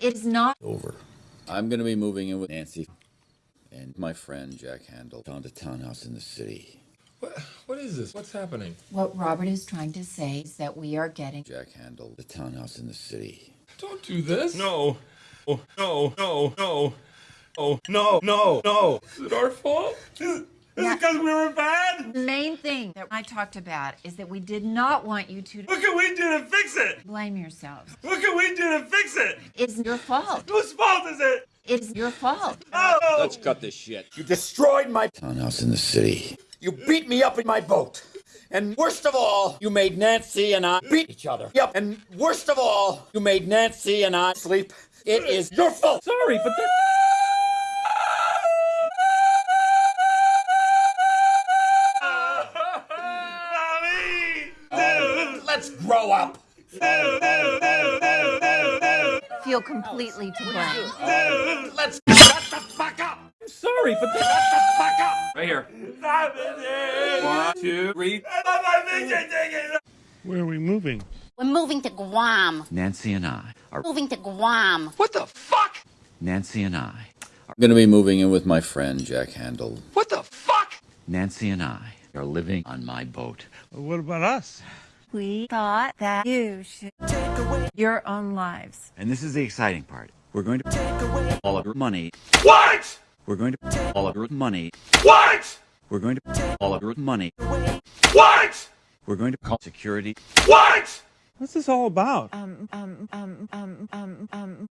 It is not over. I'm gonna be moving in with Nancy and my friend Jack Handel found a townhouse in the city. What, what is this? What's happening? what Robert is trying to say is that we are getting Jack Handel, the townhouse in the city. Don't do this. No. Oh, no, no, no. Oh, no, no, no. Is it our fault? Is it because we were bad? The main thing that I talked about is that we did not want you to What can we do to fix it? blame yourselves. What can we do to fix it? It's your fault. Whose fault is it? It's your fault. Oh! Let's cut this shit. You destroyed my. Townhouse in the city. You beat me up in my boat. And worst of all, you made Nancy and I beat each other. Yep. And worst of all, you made Nancy and I sleep. It is your fault. Sorry, but that... Let's up. Feel completely to blame. Dude! Let's shut the fuck up. I'm sorry, but. Shut the fuck up. Right here. One, two, three. My picture taken! Where are we moving? We're moving to Guam. Nancy and I are Moving to Guam. What the fuck? Nancy and I are gonna be moving in with my friend Jack Handel. What the fuck? Nancy and I are living on my boat. Well, what about us? We thought that you should take away your own lives. And this is the exciting part. We're going to take away all of your money. What? We're going to take all of your money. What? We're going to take all of your money. What? We're going to call security. What? What's this all about? Um, um, um, um, um, um.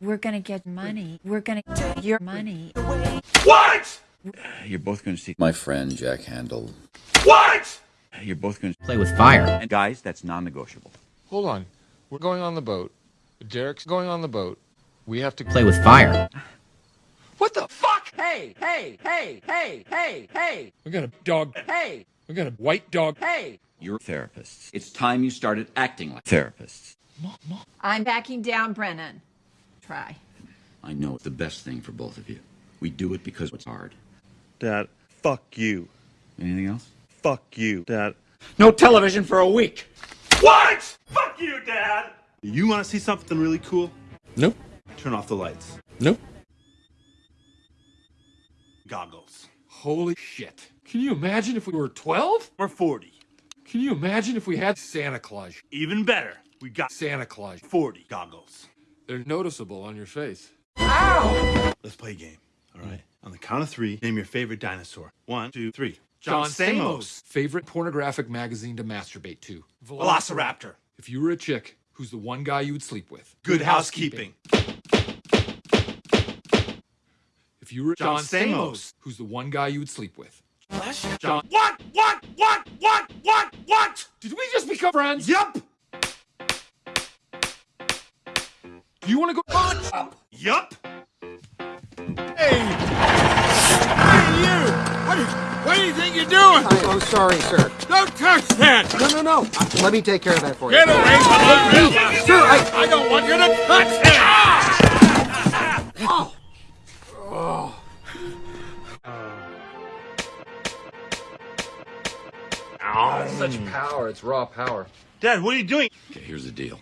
We're gonna get money. We're gonna get your money. What? You're both going to see my friend Jack Handel. What? You're both going to play with fire. And guys, that's non-negotiable. Hold on. We're going on the boat. Derek's going on the boat. We have to Play with fire. What the fuck? Hey, hey, hey, hey, hey, hey, We got a dog. hey, We got a white dog. hey. You're therapists. It's time you started acting like therapists. Mom, I'm backing down, Brennan. Try. I know it's the best thing for both of you. We do it because it's hard. Dad, fuck you. Anything else? Fuck you. Dad. No television for a week. What? Fuck you, Dad. You want to see something really cool? Nope. Turn off the lights. Nope. Goggles. Holy shit. Can you imagine if we were 12? We're 40. Can you imagine if we had Santa Claus? Even better, we got Santa Claus. 40 goggles. They're noticeable on your face. Ow! Let's play a game, all right? On the count of three, name your favorite dinosaur. One, two, three. John Stamos. Favorite pornographic magazine to masturbate to? Velociraptor. If you were a chick, who's the one guy you would sleep with? Good housekeeping. If you were John, John Stamos. who's the one guy you would sleep with? John. What? What? What? What? What? What? Did we just become friends? Yup. Do you want to go? Yup. What do you think you're doing? I'm sorry, sir. Don't touch that! No, no, no. Uh, let me take care of that for you. Get away from me! Sir, I... I don't want you to touch him! Such power. It's raw power. Dad, what are you doing? Okay, here's the deal.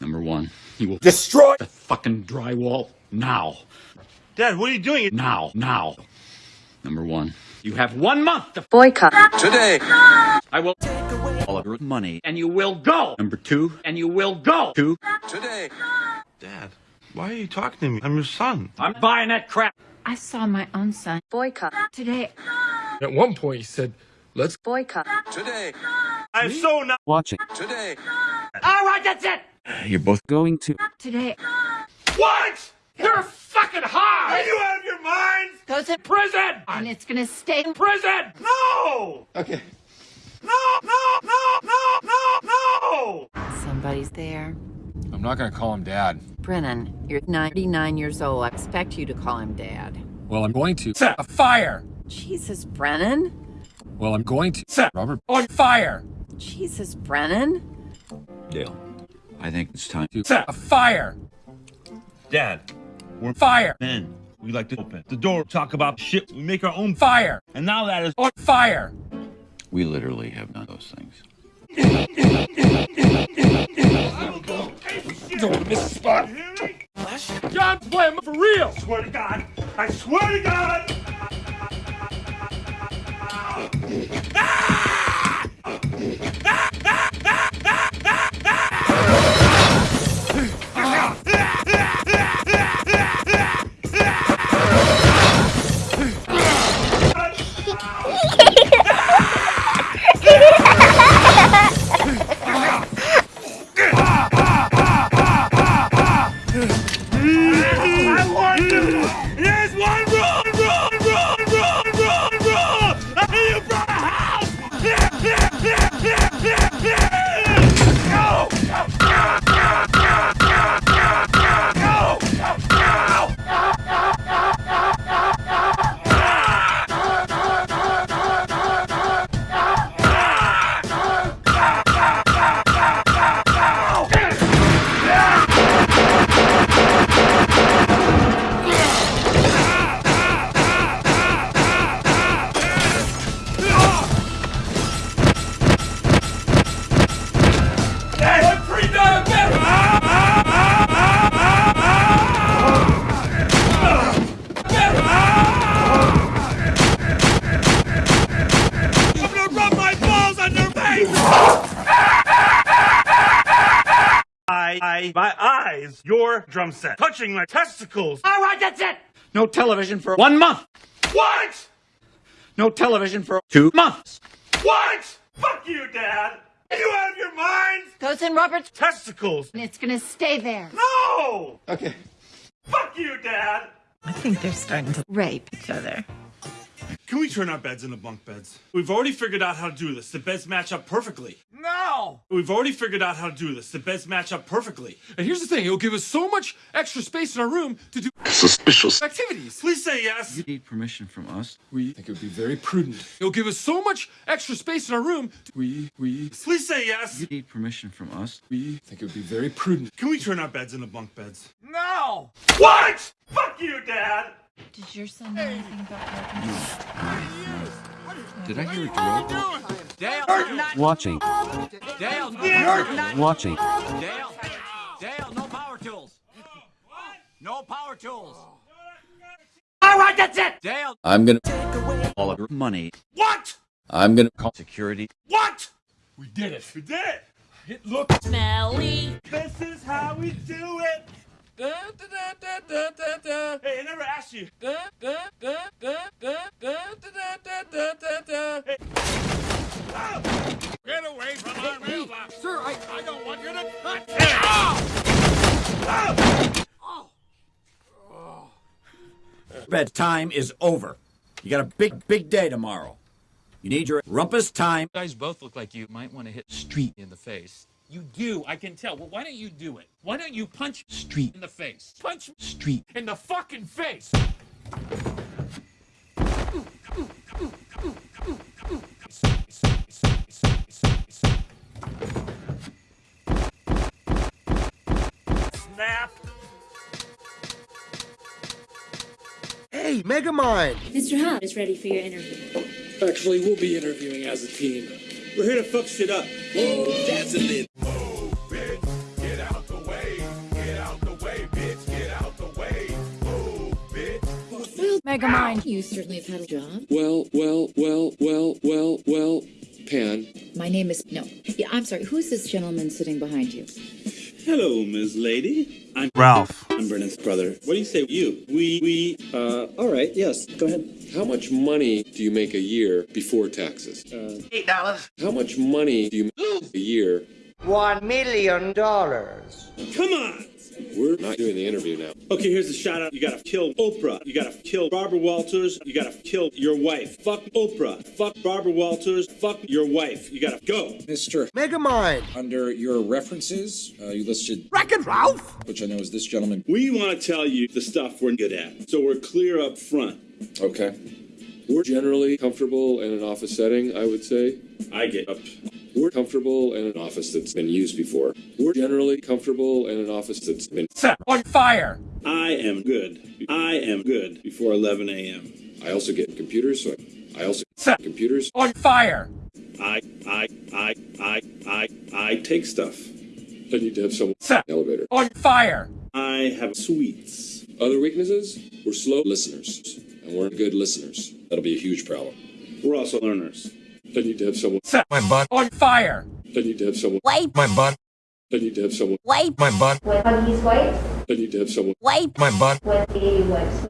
Number one, you will Destroy. the fucking drywall now. Dad, what are you doing? Now, now. Number one, you have one month to Boycott. today. I will take away all of your money, and you will go. Number two, and you will go. Two, today. Dad, why are you talking to me? I'm your son. I'm buying that crap. I saw my own son Boycott. today. At one point, he said, let's Boycott. Today, I'm so not. Watching. today. All right, that's it. You're both Going to. Today. What? You're fucking high! Are you out of your mind? Goes in Prison! and it's gonna stay in Prison! No! Okay. No! No! No! No! No! No! Somebody's there. I'm not gonna call him dad. Brennan, you're 99 years old. I expect you to call him dad. Well, I'm going to set a fire. Jesus, Brennan. Well, I'm going to set Robert on fire. Jesus, Brennan. Dale, I think it's time To set a fire. Dad, we're Fire. Men. We like to open the door, talk about shit. We make our own. Fire. And now that is. On fire. We literally have done those things. Don't miss a spot. down to play for real. Swear to God. I swear to God. I I, I, my eyes, your drum set, touching my testicles. All right, that's it. No television for one month. What? No television for two months. What? Fuck you, Dad. Are you out of your mind? Goes in Robert's Testicles. and it's gonna stay there. No. Okay. Fuck you, Dad. I think they're starting to rape each other. Can we turn our beds into bunk beds? We've already figured out how to do this. The beds match up perfectly. No. We've already figured out how to do this. The beds match up perfectly. And here's the thing: it'll give us so much extra space in our room to do Suspicious. activities. Please say yes. You need permission from us. We think it would be very prudent. It'll give us so much extra space in our room. To, we we Please say yes. You need permission from us. we think it would be very prudent. Can we turn our beds into bunk beds? No. What? Fuck you, Dad. Did your son know anything about Robert's? Did I hear a girl? Watching. Dale, Watching. Dale, Dale, no power tools. No power tools. All right, that's it. Dale, I'm gonna. Take away all of your money. What? I'm gonna. Call security. What? We did it. We did it. It looks Smelly. This is how we do it. Uh, Hey, I never asked you. Get away from our mailbox. Sir, I... I don't want you to touch it. Oh. Oh. Oh. Bedtime is over. You got a big, big day tomorrow. You need your rumpus time. Guys both look like you might want to hit street in the face. You do, I can tell. Well, why don't you do it? Why don't you punch street in the face? Punch Street. in the fucking face. Snap. hey, Megamind! Mr. Hart is ready for your interview. Actually, we'll be interviewing as a team. We're here to fuck shit up. Megamind, you certainly have had a job. Well, well, well, well, well, well, Pan. My name is no. Yeah, I'm sorry. Who's this gentleman sitting behind you? Hello, Ms. Lady. I'm Ralph. I'm Brennan's brother. What do you say, you? We, we, Uh, all right, yes, go ahead. How much money do you make a year before taxes? Uh, Eight dollars. how much money do you make a year? One million dollars. come on. We're not doing the interview now. Okay, here's a shout out. You gotta kill Oprah. You gotta kill Barbara Walters. You gotta kill your wife. Fuck Oprah. Fuck Barbara Walters. Fuck your wife. You gotta go. Mr. Megamind! Under your references, uh, you listed, Wreck-It Ralph! which I know is this gentleman. We want to tell you the stuff we're good at, so we're clear up front. Okay. We're generally comfortable in an office setting, I would say. I get up. We're comfortable in an office that's been used before. We're generally comfortable in an office that's been Set on fire. I am good. I am good before 11 a.m. I also get computers, so I, I also Set computers. on fire. I, I, I, I, I, I take stuff. I need to have someone Set elevator. on fire. I have sweets. Other weaknesses? We're slow listeners, and we're good listeners. That'll be a huge problem. We're also learners. I need to have someone. Set my butt on fire. I need to have someone. Wipe My butt. I need to have someone. wipe My butt. With huggies wipes, I need to have someone. wipe My butt. with the wipes.